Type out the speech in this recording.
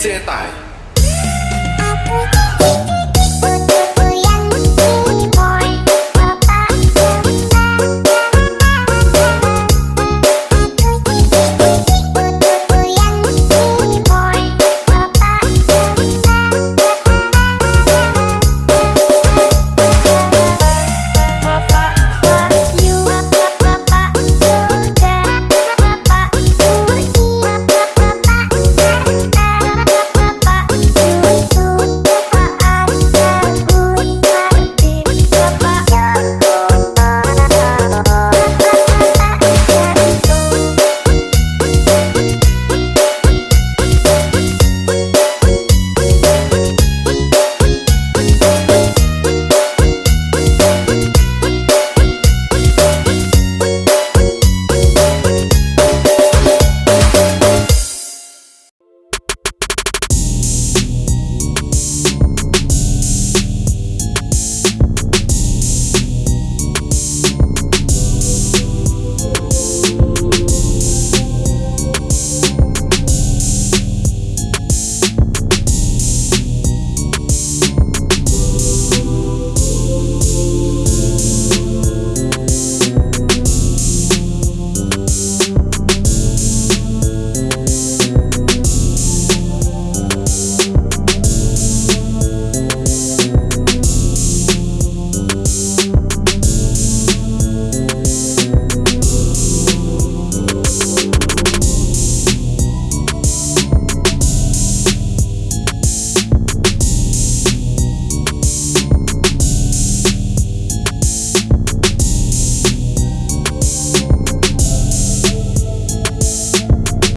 接待